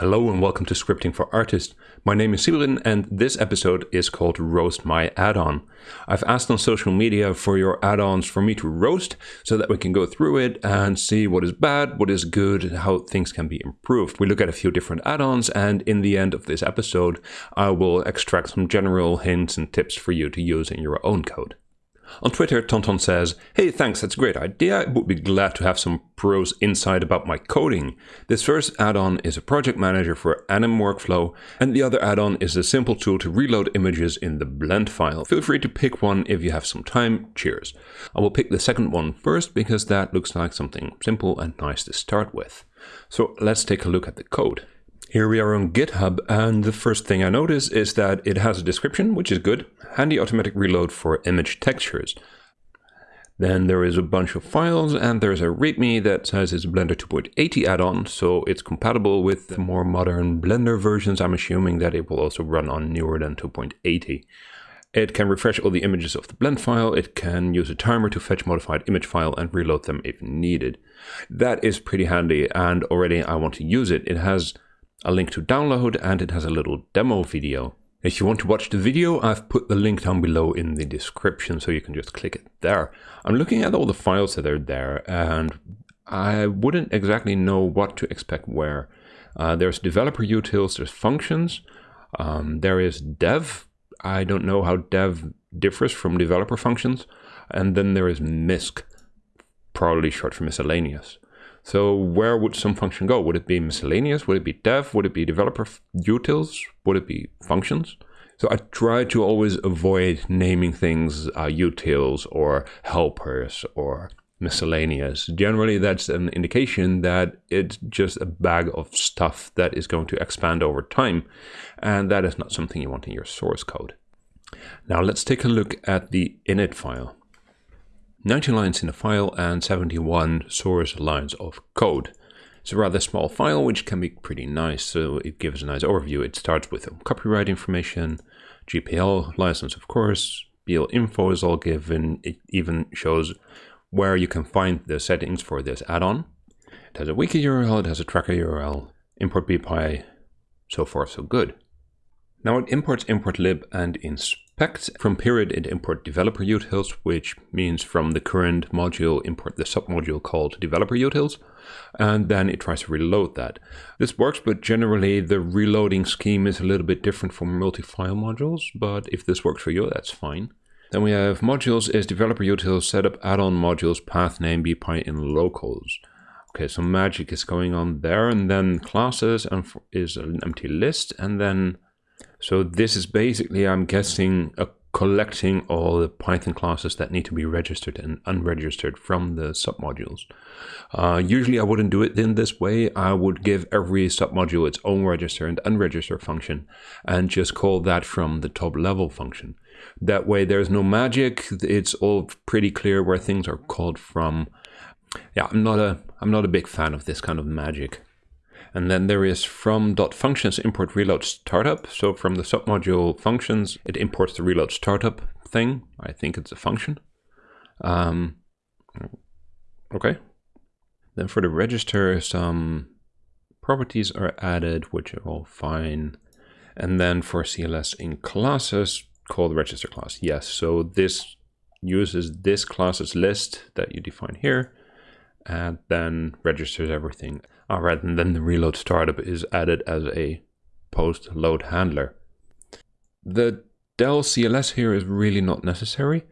Hello and welcome to Scripting for Artists. My name is Sybren and this episode is called Roast My Add-on. I've asked on social media for your add-ons for me to roast so that we can go through it and see what is bad, what is good, how things can be improved. We look at a few different add-ons and in the end of this episode I will extract some general hints and tips for you to use in your own code. On Twitter, Tonton says, Hey, thanks, that's a great idea. I would be glad to have some pros insight about my coding. This first add-on is a project manager for Anim workflow, and the other add-on is a simple tool to reload images in the blend file. Feel free to pick one if you have some time. Cheers. I will pick the second one first because that looks like something simple and nice to start with. So let's take a look at the code. Here we are on GitHub, and the first thing I notice is that it has a description, which is good. Handy automatic reload for image textures. Then there is a bunch of files, and there's a README that says it's Blender 2.80 add-on, so it's compatible with more modern Blender versions. I'm assuming that it will also run on newer than 2.80. It can refresh all the images of the blend file, it can use a timer to fetch modified image file and reload them if needed. That is pretty handy, and already I want to use it. It has a link to download, and it has a little demo video. If you want to watch the video, I've put the link down below in the description, so you can just click it there. I'm looking at all the files that are there, and I wouldn't exactly know what to expect where. Uh, there's developer utils, there's functions, um, there is dev. I don't know how dev differs from developer functions. And then there is misc, probably short for miscellaneous. So where would some function go? Would it be miscellaneous? Would it be dev? Would it be developer utils? Would it be functions? So I try to always avoid naming things uh, utils or helpers or miscellaneous. Generally, that's an indication that it's just a bag of stuff that is going to expand over time. And that is not something you want in your source code. Now let's take a look at the init file. 90 lines in the file and 71 source lines of code. It's a rather small file, which can be pretty nice, so it gives a nice overview. It starts with copyright information, GPL license, of course, BL info is all given. It even shows where you can find the settings for this add-on. It has a wiki URL, it has a tracker URL, import bpy, so far so good. Now it imports importlib and inspect from period it import developer utils, which means from the current module import the submodule called developer utils, and then it tries to reload that. This works, but generally the reloading scheme is a little bit different from multi-file modules, but if this works for you, that's fine. Then we have modules is developer utils setup add-on modules path name bpy in locals. Okay, so magic is going on there, and then classes and is an empty list, and then so this is basically, I'm guessing, a collecting all the Python classes that need to be registered and unregistered from the submodules. Uh, usually I wouldn't do it in this way. I would give every submodule its own register and unregister function and just call that from the top level function. That way there's no magic. It's all pretty clear where things are called from. Yeah, I'm not a I'm not a big fan of this kind of magic. And then there is from .functions import reload startup. So from the submodule functions, it imports the reload startup thing. I think it's a function. Um, okay. Then for the register, some properties are added, which are all fine. And then for CLS in classes, call the register class. Yes, so this uses this class's list that you define here and then registers everything. All right, and then the reload startup is added as a post load handler. The del CLS here is really not necessary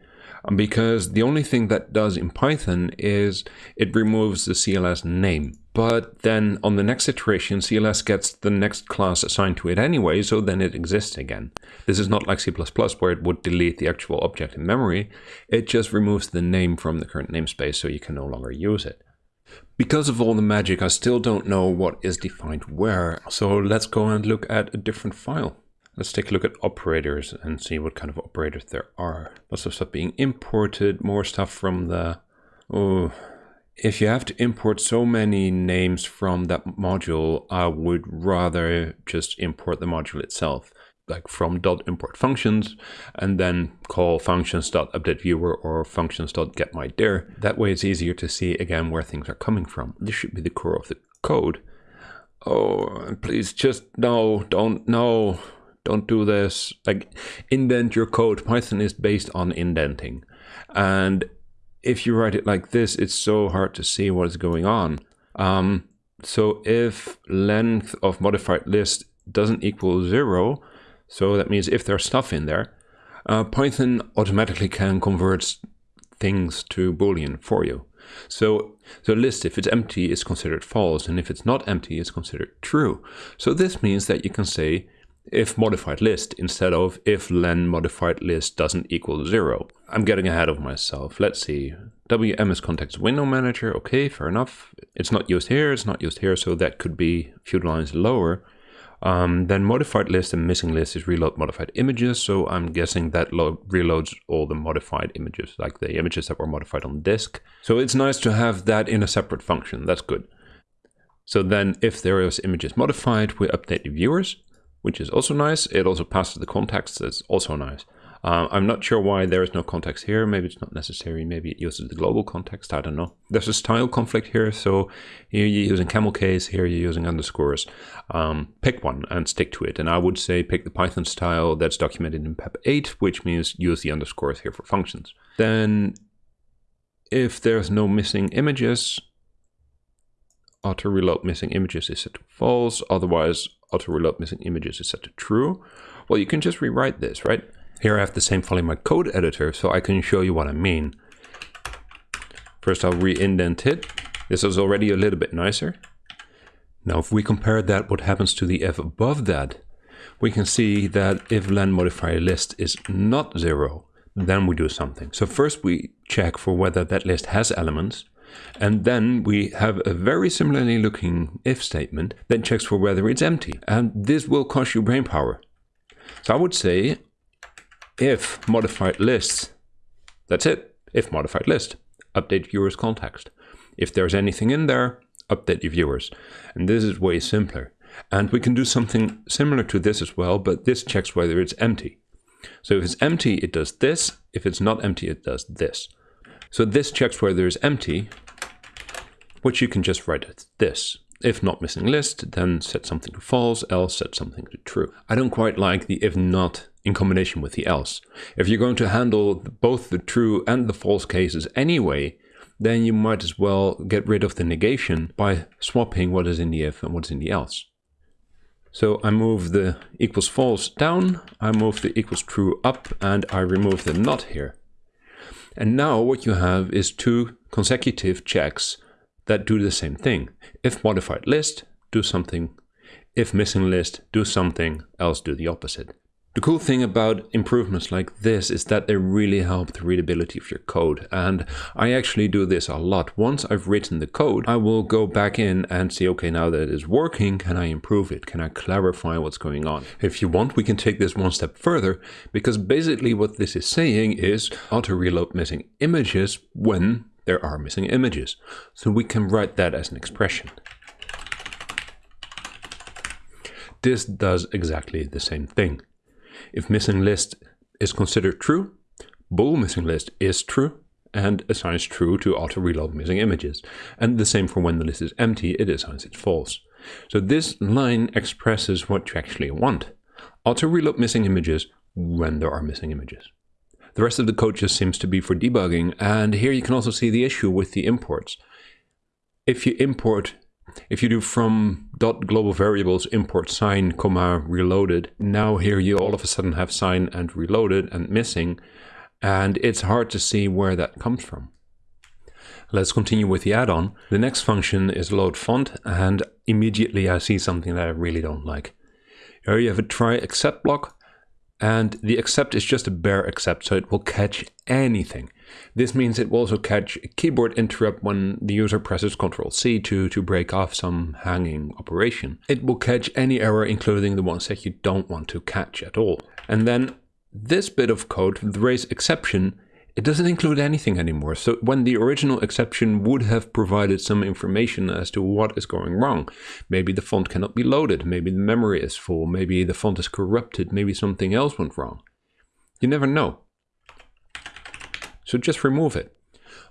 um, because the only thing that does in Python is it removes the CLS name. But then on the next iteration, CLS gets the next class assigned to it anyway, so then it exists again. This is not like C++ where it would delete the actual object in memory. It just removes the name from the current namespace so you can no longer use it. Because of all the magic, I still don't know what is defined where. So let's go and look at a different file. Let's take a look at operators and see what kind of operators there are. Lots of stuff being imported, more stuff from the... Oh, if you have to import so many names from that module, I would rather just import the module itself like from dot import functions and then call functions dot update viewer or functions dot get my dir. That way it's easier to see again where things are coming from. This should be the core of the code. oh, please just no, don't, no, don't do this. Like indent your code. Python is based on indenting. And if you write it like this, it's so hard to see what is going on. Um, so if length of modified list doesn't equal zero, so that means if there's stuff in there, uh, Python automatically can convert things to Boolean for you. So the list, if it's empty, is considered false, and if it's not empty, is considered true. So this means that you can say if modified list instead of if len modified list doesn't equal zero. I'm getting ahead of myself. Let's see. WM is context window manager. Okay, fair enough. It's not used here, it's not used here, so that could be a few lines lower. Um, then modified list and missing list is reload modified images. So I'm guessing that reloads all the modified images, like the images that were modified on disk. So it's nice to have that in a separate function. That's good. So then if there is images modified, we update the viewers, which is also nice. It also passes the context. That's also nice. Uh, I'm not sure why there is no context here. Maybe it's not necessary. Maybe it uses the global context. I don't know. There's a style conflict here. So here you're using camel case. Here you're using underscores. Um, pick one and stick to it. And I would say pick the Python style that's documented in PEP 8, which means use the underscores here for functions. Then if there's no missing images, auto reload missing images is set to false. Otherwise, auto reload missing images is set to true. Well, you can just rewrite this, right? Here I have the same file in my code editor, so I can show you what I mean. First I'll re-indent it. This is already a little bit nicer. Now if we compare that what happens to the if above that, we can see that if len modifier list is not zero, then we do something. So first we check for whether that list has elements, and then we have a very similarly looking if statement that checks for whether it's empty. And this will cost you brain power. So I would say if modified list, that's it, if modified list, update viewers context. If there's anything in there, update your viewers. And this is way simpler. And we can do something similar to this as well, but this checks whether it's empty. So if it's empty, it does this. If it's not empty, it does this. So this checks whether it's empty, which you can just write as this. If not missing list, then set something to false, else set something to true. I don't quite like the if not in combination with the else. If you're going to handle both the true and the false cases anyway, then you might as well get rid of the negation by swapping what is in the if and what's in the else. So I move the equals false down, I move the equals true up, and I remove the not here. And now what you have is two consecutive checks that do the same thing. If modified list, do something. If missing list, do something, else do the opposite. The cool thing about improvements like this is that they really help the readability of your code. And I actually do this a lot. Once I've written the code, I will go back in and see, okay, now that it is working, can I improve it? Can I clarify what's going on? If you want, we can take this one step further, because basically what this is saying is auto reload missing images when there are missing images. So we can write that as an expression. This does exactly the same thing. If missing list is considered true, bool missing list is true and assigns true to auto reload missing images. And the same for when the list is empty, it assigns it false. So this line expresses what you actually want. Auto reload missing images when there are missing images. The rest of the code just seems to be for debugging, and here you can also see the issue with the imports. If you import if you do from global variables import sign comma reloaded, now here you all of a sudden have sign and reloaded and missing, and it's hard to see where that comes from. Let's continue with the add-on. The next function is load font, and immediately I see something that I really don't like. Here you have a try except block, and the except is just a bare except, so it will catch anything. This means it will also catch a keyboard interrupt when the user presses Ctrl C to, to break off some hanging operation. It will catch any error, including the ones that you don't want to catch at all. And then this bit of code, the raise exception, it doesn't include anything anymore. So when the original exception would have provided some information as to what is going wrong, maybe the font cannot be loaded, maybe the memory is full, maybe the font is corrupted, maybe something else went wrong. You never know. So just remove it.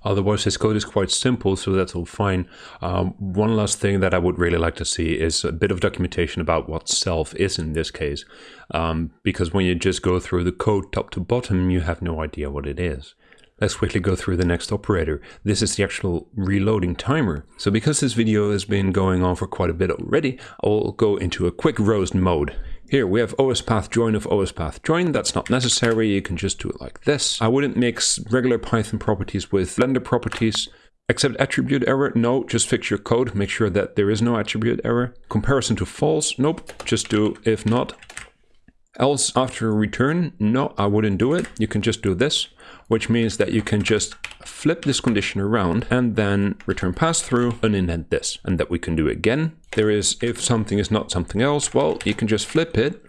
Otherwise, this code is quite simple, so that's all fine. Um, one last thing that I would really like to see is a bit of documentation about what self is in this case. Um, because when you just go through the code top to bottom, you have no idea what it is. Let's quickly go through the next operator. This is the actual reloading timer. So because this video has been going on for quite a bit already, I'll go into a quick roast mode. Here we have OS path join of OS path join. That's not necessary. You can just do it like this. I wouldn't mix regular Python properties with Blender properties. Accept attribute error? No, just fix your code. Make sure that there is no attribute error. Comparison to false? Nope, just do if not. Else after return? No, I wouldn't do it. You can just do this which means that you can just flip this condition around and then return pass through and indent this. And that we can do again. There is, if something is not something else, well, you can just flip it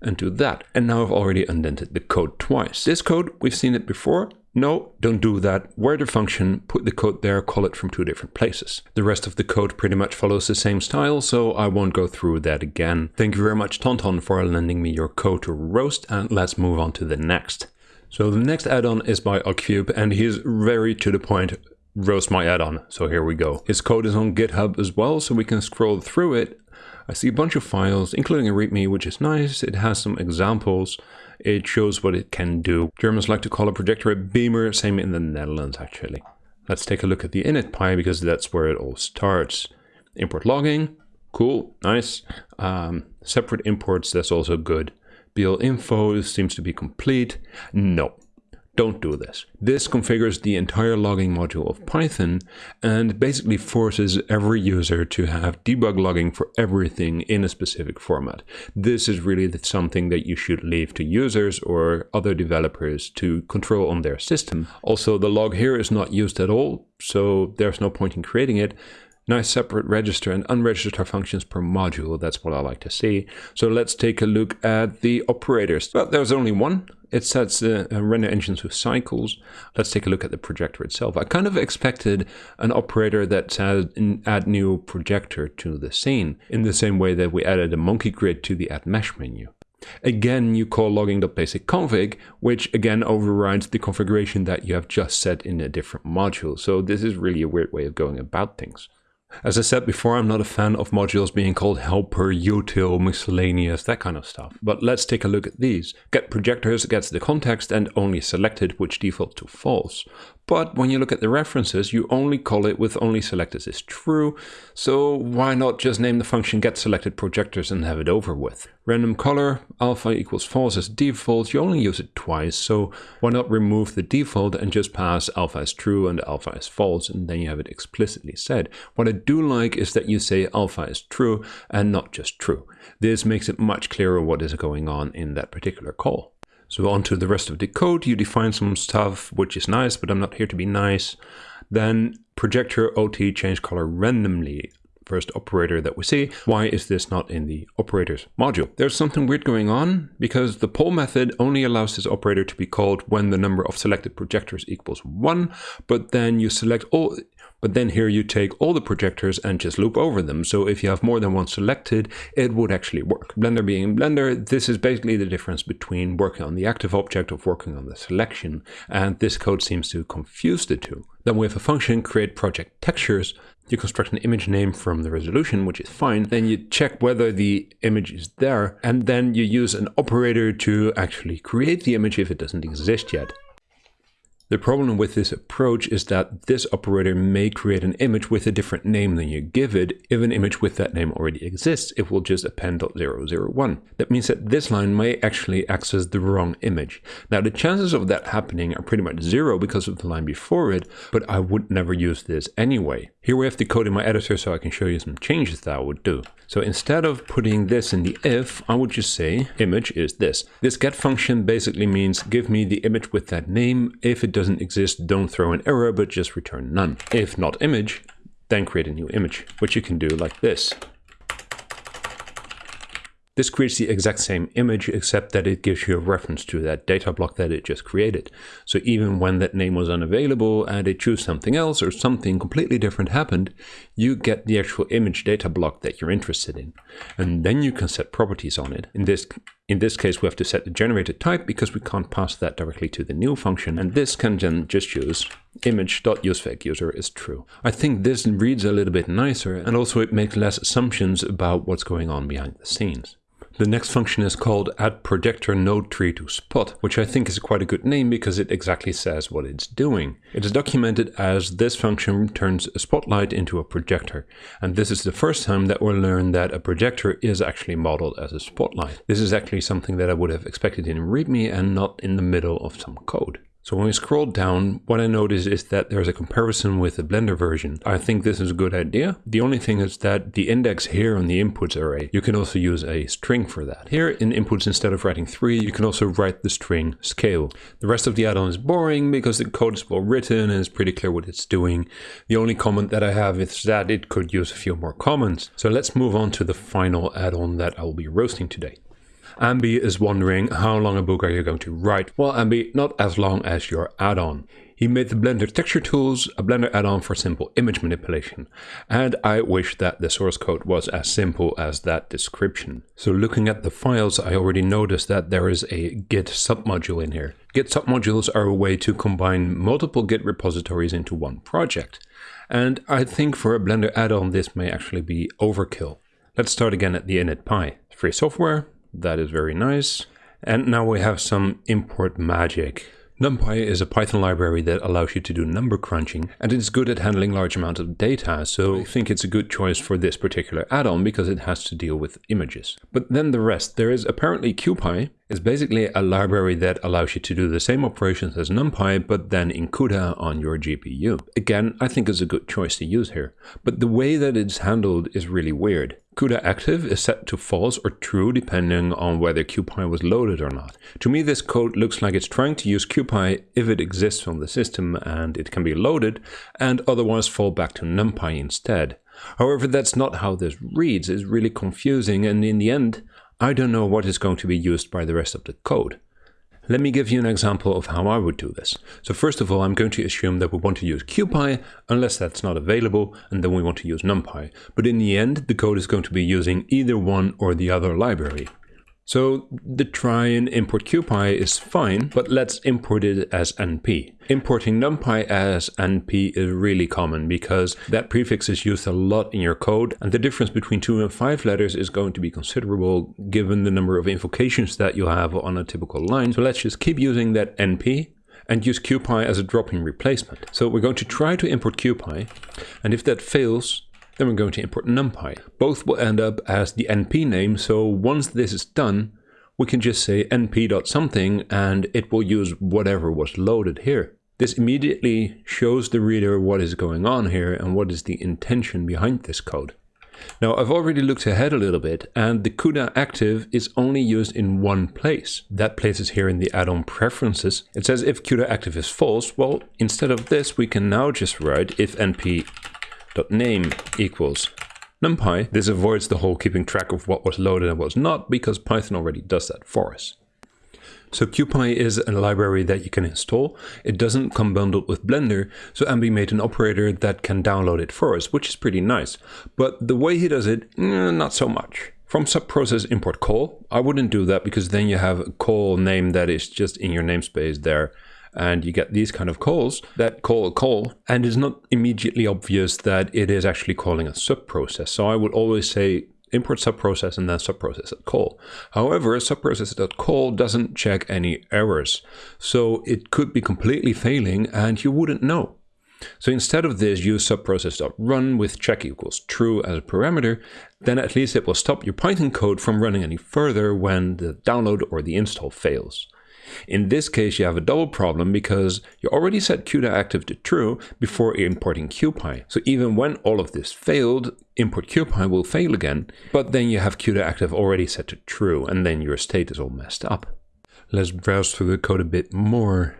and do that. And now I've already indented the code twice. This code, we've seen it before. No, don't do that. Where the function, put the code there, call it from two different places. The rest of the code pretty much follows the same style, so I won't go through that again. Thank you very much, Tonton, for lending me your code to roast, and let's move on to the next. So the next add-on is by Ocupe and he's very to the point, roast my add-on. So here we go. His code is on GitHub as well, so we can scroll through it. I see a bunch of files, including a README, which is nice. It has some examples. It shows what it can do. Germans like to call a projector a beamer, same in the Netherlands actually. Let's take a look at the init because that's where it all starts. Import logging, cool, nice. Um, separate imports, that's also good. BL info seems to be complete. No, don't do this. This configures the entire logging module of Python and basically forces every user to have debug logging for everything in a specific format. This is really something that you should leave to users or other developers to control on their system. Also, the log here is not used at all, so there's no point in creating it nice separate register and unregister functions per module. That's what I like to see. So let's take a look at the operators. Well, there's only one. It sets uh, render engines with cycles. Let's take a look at the projector itself. I kind of expected an operator that said add new projector to the scene in the same way that we added a monkey grid to the add mesh menu. Again, you call logging.basic_config, which again overrides the configuration that you have just set in a different module. So this is really a weird way of going about things. As I said before, I'm not a fan of modules being called helper, util, miscellaneous, that kind of stuff. But let's take a look at these. Get projectors gets the context and only selected, which default to false. But when you look at the references, you only call it with only selected is true, so why not just name the function get selected projectors and have it over with? Random color, alpha equals false as default, you only use it twice, so why not remove the default and just pass alpha as true and alpha as false, and then you have it explicitly said. What I do like is that you say alpha is true and not just true. This makes it much clearer what is going on in that particular call. So on to the rest of the code, you define some stuff, which is nice, but I'm not here to be nice. Then projector OT change color randomly. First operator that we see. Why is this not in the operators module? There's something weird going on because the poll method only allows this operator to be called when the number of selected projectors equals one, but then you select all, but then here you take all the projectors and just loop over them. So if you have more than one selected, it would actually work. Blender being Blender, this is basically the difference between working on the active object of working on the selection. And this code seems to confuse the two. Then we have a function create project textures. You construct an image name from the resolution, which is fine. Then you check whether the image is there. And then you use an operator to actually create the image if it doesn't exist yet. The problem with this approach is that this operator may create an image with a different name than you give it. If an image with that name already exists, it will just append .001. That means that this line may actually access the wrong image. Now the chances of that happening are pretty much zero because of the line before it, but I would never use this anyway. Here we have the code in my editor so I can show you some changes that I would do. So instead of putting this in the if, I would just say image is this. This get function basically means give me the image with that name. If it doesn't exist, don't throw an error, but just return none. If not image, then create a new image, which you can do like this. This creates the exact same image, except that it gives you a reference to that data block that it just created. So even when that name was unavailable and it chose something else or something completely different happened, you get the actual image data block that you're interested in. And then you can set properties on it. In this In this case, we have to set the generated type because we can't pass that directly to the new function. And this can then just use image.useFakeUser is true. I think this reads a little bit nicer and also it makes less assumptions about what's going on behind the scenes. The next function is called add projector node tree to spot, which I think is quite a good name because it exactly says what it's doing. It is documented as this function turns a spotlight into a projector. And this is the first time that we'll learn that a projector is actually modeled as a spotlight. This is actually something that I would have expected in README and not in the middle of some code. So when we scroll down, what I notice is that there's a comparison with the Blender version. I think this is a good idea. The only thing is that the index here on the inputs array, you can also use a string for that. Here in inputs, instead of writing three, you can also write the string scale. The rest of the add-on is boring because the code is well written and it's pretty clear what it's doing. The only comment that I have is that it could use a few more comments. So let's move on to the final add-on that I'll be roasting today. Ambi is wondering how long a book are you going to write? Well, Ambi, not as long as your add-on. He made the Blender Texture Tools, a Blender add-on for simple image manipulation. And I wish that the source code was as simple as that description. So looking at the files, I already noticed that there is a Git submodule in here. Git submodules are a way to combine multiple Git repositories into one project. And I think for a Blender add-on, this may actually be overkill. Let's start again at the init Free software, that is very nice. And now we have some import magic. NumPy is a Python library that allows you to do number crunching, and it's good at handling large amounts of data, so I think it's a good choice for this particular add-on because it has to deal with images. But then the rest, there is apparently CuPy, is basically a library that allows you to do the same operations as NumPy, but then in CUDA on your GPU. Again, I think it's a good choice to use here, but the way that it's handled is really weird. CUDA active is set to false or true depending on whether CuPy was loaded or not. To me this code looks like it's trying to use CuPy if it exists on the system and it can be loaded and otherwise fall back to NumPy instead. However, that's not how this reads, it's really confusing and in the end I don't know what is going to be used by the rest of the code. Let me give you an example of how I would do this. So first of all, I'm going to assume that we want to use CuPy unless that's not available, and then we want to use NumPy. But in the end, the code is going to be using either one or the other library. So the try and import CuPy is fine, but let's import it as NP. Importing NumPy as NP is really common because that prefix is used a lot in your code and the difference between two and five letters is going to be considerable given the number of invocations that you have on a typical line. So let's just keep using that NP and use CuPy as a drop-in replacement. So we're going to try to import CuPy and if that fails, then we're going to import NumPy. Both will end up as the np name, so once this is done, we can just say np.something and it will use whatever was loaded here. This immediately shows the reader what is going on here and what is the intention behind this code. Now I've already looked ahead a little bit and the CUDA active is only used in one place. That place is here in the add-on preferences. It says if CUDA active is false, well instead of this we can now just write if np name equals numpy. This avoids the whole keeping track of what was loaded and what was not because Python already does that for us. So CuPy is a library that you can install. It doesn't come bundled with Blender, so Ambi made an operator that can download it for us, which is pretty nice. But the way he does it, eh, not so much. From subprocess import call, I wouldn't do that because then you have a call name that is just in your namespace there and you get these kind of calls that call a call and it's not immediately obvious that it is actually calling a subprocess. So I would always say import subprocess and then subprocess.call. However, subprocess.call doesn't check any errors. So it could be completely failing and you wouldn't know. So instead of this, use subprocess.run with check equals true as a parameter, then at least it will stop your Python code from running any further when the download or the install fails. In this case, you have a double problem because you already set CUDA active to true before importing CuPy. So even when all of this failed, import CuPy will fail again, but then you have CUDA active already set to true and then your state is all messed up. Let's browse through the code a bit more.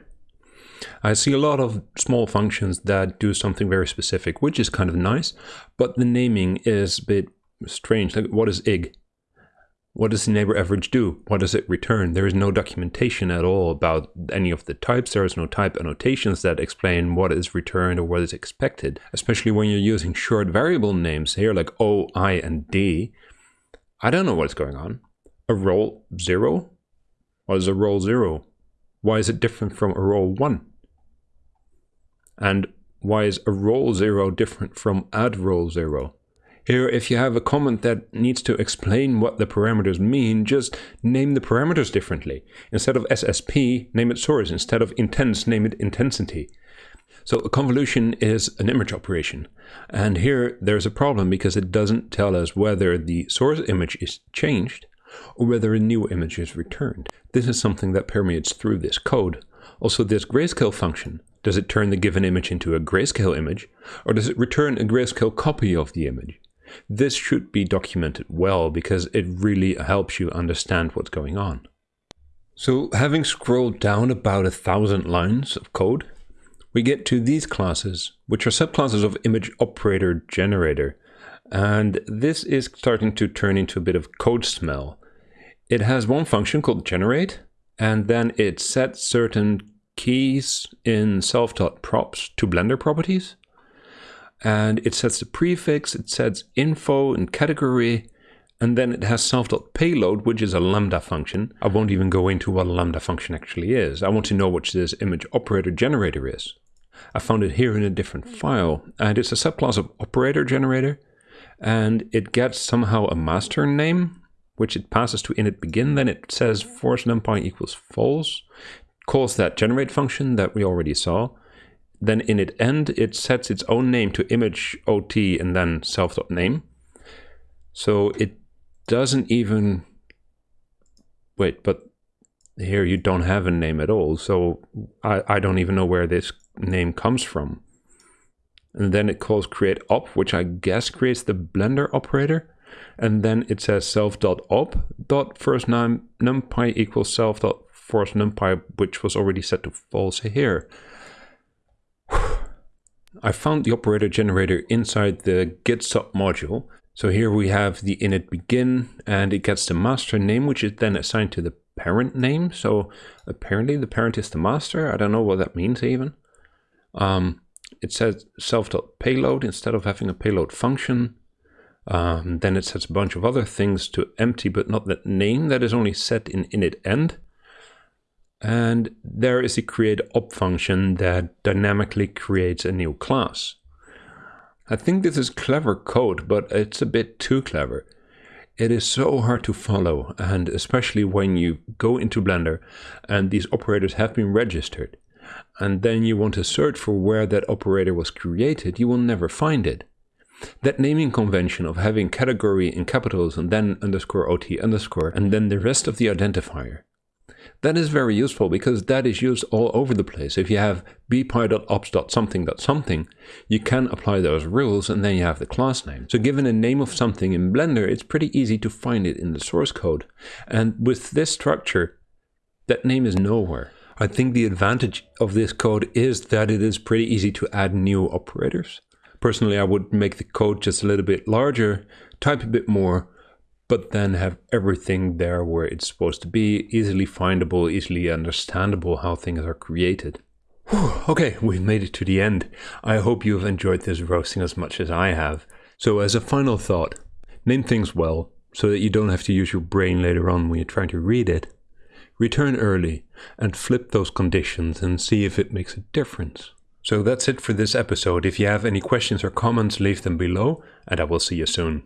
I see a lot of small functions that do something very specific, which is kind of nice, but the naming is a bit strange. Like, what is IG? What does the neighbor average do? What does it return? There is no documentation at all about any of the types. There is no type annotations that explain what is returned or what is expected, especially when you're using short variable names here like O, I, and D. I don't know what's going on. a roll 0? What is a roll 0? Why is it different from a roll 1? And why is a roll 0 different from add roll 0? Here, if you have a comment that needs to explain what the parameters mean, just name the parameters differently. Instead of SSP, name it source. Instead of intense, name it intensity. So a convolution is an image operation. And here there's a problem because it doesn't tell us whether the source image is changed or whether a new image is returned. This is something that permeates through this code. Also this grayscale function, does it turn the given image into a grayscale image or does it return a grayscale copy of the image? This should be documented well because it really helps you understand what's going on. So having scrolled down about a thousand lines of code, we get to these classes, which are subclasses of image operator generator. And this is starting to turn into a bit of code smell. It has one function called generate, and then it sets certain keys in self.props to Blender properties and it sets the prefix, it sets info and category, and then it has self.payload, which is a lambda function. I won't even go into what a lambda function actually is. I want to know what this image operator generator is. I found it here in a different file, and it's a subclass of operator generator, and it gets somehow a master name, which it passes to init begin, then it says force numpy equals false, calls that generate function that we already saw, then init end, it sets its own name to image ot and then self.name. So it doesn't even, wait, but here you don't have a name at all. So I, I don't even know where this name comes from. And then it calls create op, which I guess creates the blender operator. And then it says self.op dot first num numpy equals self dot force numpy, which was already set to false here. I found the operator generator inside the git sub module. So here we have the init begin and it gets the master name, which is then assigned to the parent name. So apparently the parent is the master. I don't know what that means even. Um, it says self.payload instead of having a payload function. Um, then it sets a bunch of other things to empty, but not that name that is only set in init end. And there is a create op function that dynamically creates a new class. I think this is clever code, but it's a bit too clever. It is so hard to follow, and especially when you go into Blender and these operators have been registered, and then you want to search for where that operator was created, you will never find it. That naming convention of having category in capitals and then underscore OT underscore and then the rest of the identifier that is very useful because that is used all over the place. If you have bpy.ops.something.something, you can apply those rules and then you have the class name. So given a name of something in Blender, it's pretty easy to find it in the source code. And with this structure, that name is nowhere. I think the advantage of this code is that it is pretty easy to add new operators. Personally, I would make the code just a little bit larger, type a bit more, but then have everything there where it's supposed to be, easily findable, easily understandable how things are created. Whew, okay, we've made it to the end. I hope you've enjoyed this roasting as much as I have. So as a final thought, name things well, so that you don't have to use your brain later on when you're trying to read it. Return early and flip those conditions and see if it makes a difference. So that's it for this episode. If you have any questions or comments, leave them below, and I will see you soon.